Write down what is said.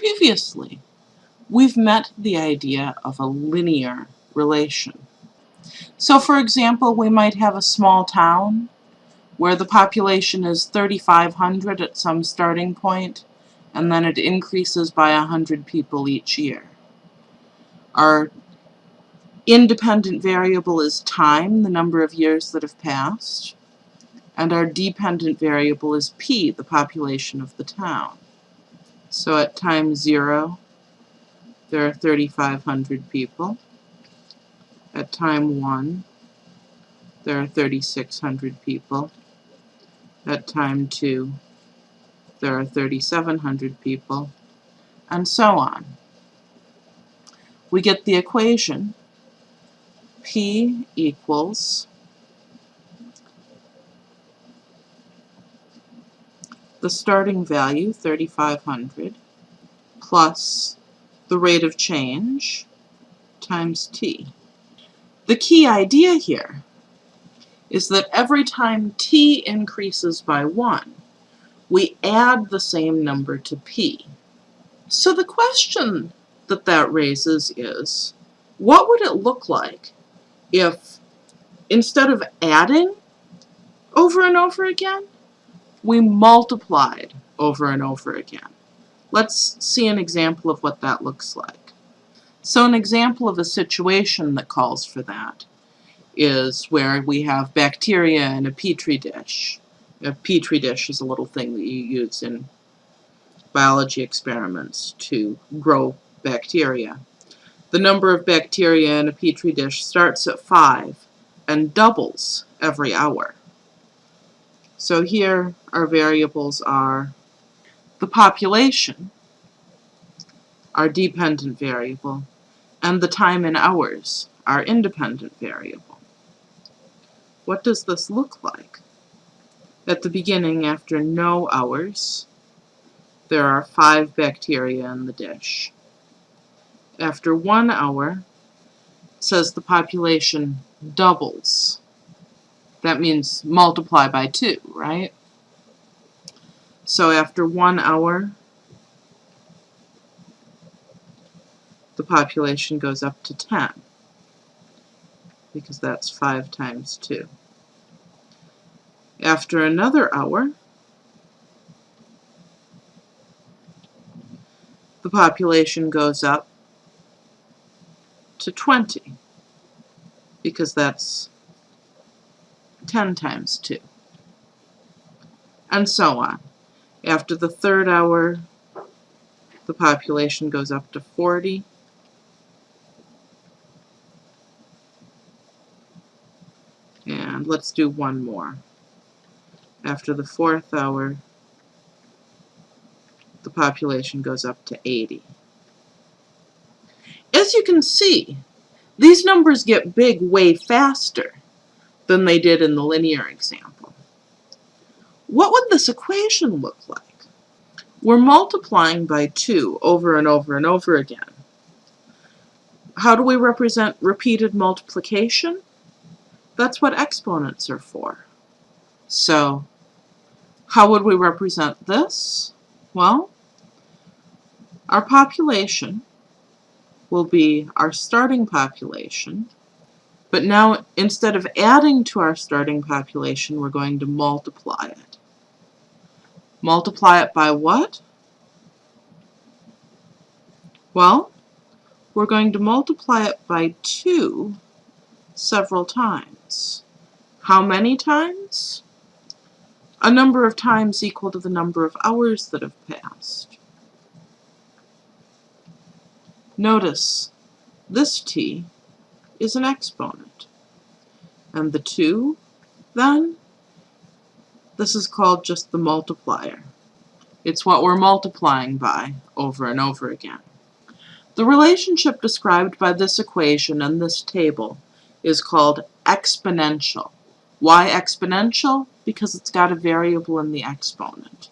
Previously, we've met the idea of a linear relation. So for example, we might have a small town where the population is 3,500 at some starting point, and then it increases by 100 people each year. Our independent variable is time, the number of years that have passed, and our dependent variable is p, the population of the town. So at time 0, there are 3,500 people. At time 1, there are 3,600 people. At time 2, there are 3,700 people, and so on. We get the equation P equals the starting value, 3,500, plus the rate of change times t. The key idea here is that every time t increases by 1, we add the same number to p. So the question that that raises is, what would it look like if instead of adding over and over again, we multiplied over and over again? Let's see an example of what that looks like. So an example of a situation that calls for that is where we have bacteria in a petri dish. A petri dish is a little thing that you use in biology experiments to grow bacteria. The number of bacteria in a petri dish starts at 5 and doubles every hour. So here our variables are the population, our dependent variable, and the time in hours, our independent variable. What does this look like? At the beginning, after no hours, there are five bacteria in the dish. After one hour, says the population doubles. That means multiply by two, right? So after one hour, the population goes up to 10 because that's 5 times 2. After another hour, the population goes up to 20 because that's 10 times 2 and so on. After the third hour the population goes up to 40 and let's do one more. After the fourth hour, the population goes up to 80. As you can see, these numbers get big way faster than they did in the linear example. What would this equation look like? We're multiplying by 2 over and over and over again. How do we represent repeated multiplication? That's what exponents are for. So how would we represent this? Well, our population will be our starting population, but now instead of adding to our starting population, we're going to multiply it. Multiply it by what? Well, we're going to multiply it by 2 several times. How many times? a number of times equal to the number of hours that have passed. Notice, this t is an exponent. And the 2, then, this is called just the multiplier. It's what we're multiplying by over and over again. The relationship described by this equation and this table is called exponential. Why exponential? Because it's got a variable in the exponent.